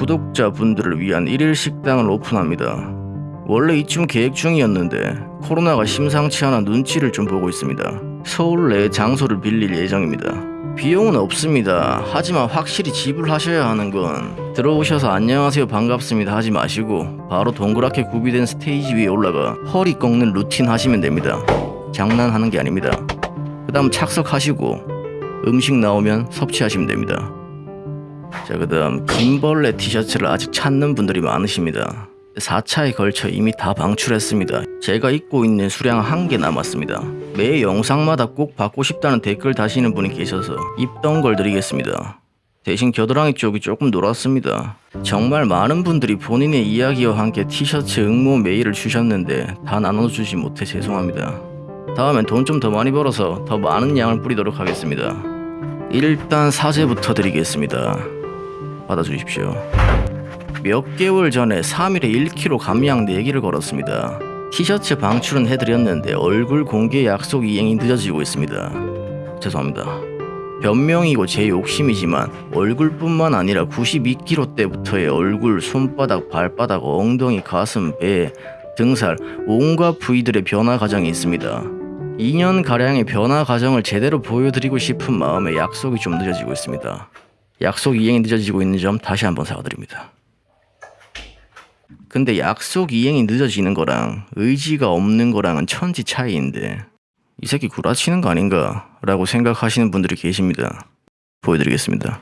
구독자분들을 위한 일일 식당을 오픈합니다. 원래 이쯤 계획 중이었는데 코로나가 심상치 않아 눈치를 좀 보고 있습니다. 서울 내 장소를 빌릴 예정입니다. 비용은 없습니다. 하지만 확실히 지불하셔야 하는 건 들어오셔서 안녕하세요 반갑습니다 하지 마시고 바로 동그랗게 구비된 스테이지 위에 올라가 허리 꺾는 루틴 하시면 됩니다. 장난하는 게 아닙니다. 그 다음 착석하시고 음식 나오면 섭취하시면 됩니다. 자, 그 다음 김벌레 티셔츠를 아직 찾는 분들이 많으십니다. 4차에 걸쳐 이미 다 방출했습니다. 제가 입고 있는 수량 한 개 남았습니다. 매 영상마다 꼭 받고 싶다는 댓글 다시는 분이 계셔서 입던 걸 드리겠습니다. 대신 겨드랑이 쪽이 조금 놀았습니다. 정말 많은 분들이 본인의 이야기와 함께 티셔츠 응모 메일을 주셨는데 다 나눠주지 못해 죄송합니다. 다음엔 돈 좀 더 많이 벌어서 더 많은 양을 뿌리도록 하겠습니다. 일단 사죄부터 드리겠습니다. 받아주십시오. 몇 개월 전에 3일에 1kg 감량 4개를 걸었습니다. 티셔츠 방출은 해드렸는데 얼굴 공개 약속 이행이 늦어지고 있습니다. 죄송합니다. 변명이고 제 욕심이지만 얼굴뿐만 아니라 92kg 때부터의 얼굴, 손바닥, 발바닥, 엉덩이, 가슴, 배, 등살 온갖 부위들의 변화 과정이 있습니다. 2년 가량의 변화 과정을 제대로 보여드리고 싶은 마음에 약속이 좀 늦어지고 있습니다. 약속 이행이 늦어지고 있는 점 다시 한번 사과드립니다. 근데 약속 이행이 늦어지는 거랑 의지가 없는 거랑은 천지 차이인데 이 새끼 구라치는 거 아닌가 라고 생각하시는 분들이 계십니다. 보여드리겠습니다.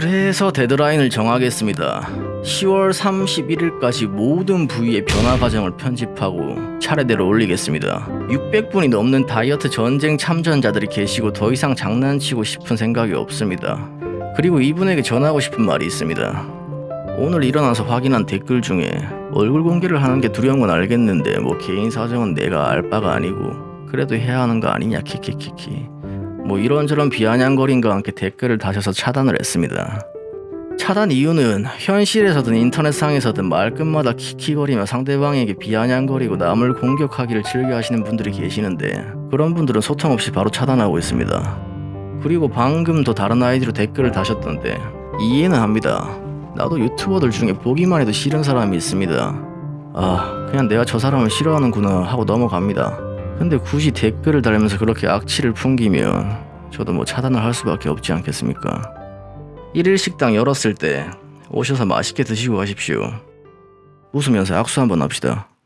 그래서 데드라인을 정하겠습니다. 10월 31일까지 모든 부위의 변화 과정을 편집하고 차례대로 올리겠습니다. 600분이 넘는 다이어트 전쟁 참전자들이 계시고 더 이상 장난치고 싶은 생각이 없습니다. 그리고 이분에게 전하고 싶은 말이 있습니다. 오늘 일어나서 확인한 댓글 중에 얼굴 공개를 하는 게 두려운 건 알겠는데 뭐 개인 사정은 내가 알 바가 아니고 그래도 해야 하는 거 아니냐 키키키키 뭐 이런저런 비아냥거림과 함께 댓글을 다셔서 차단을 했습니다. 차단 이유는 현실에서든 인터넷상에서든 말끝마다 키키거리며 상대방에게 비아냥거리고 남을 공격하기를 즐겨 하시는 분들이 계시는데 그런 분들은 소통 없이 바로 차단하고 있습니다. 그리고 방금 더 다른 아이디로 댓글을 다셨던데 이해는 합니다. 나도 유튜버들 중에 보기만 해도 싫은 사람이 있습니다. 아 그냥 내가 저 사람을 싫어하는구나 하고 넘어갑니다. 근데 굳이 댓글을 달면서 그렇게 악취를 풍기면 저도 뭐 차단을 할 수밖에 없지 않겠습니까? 일일 식당 열었을 때 오셔서 맛있게 드시고 가십시오. 웃으면서 악수 한번 합시다.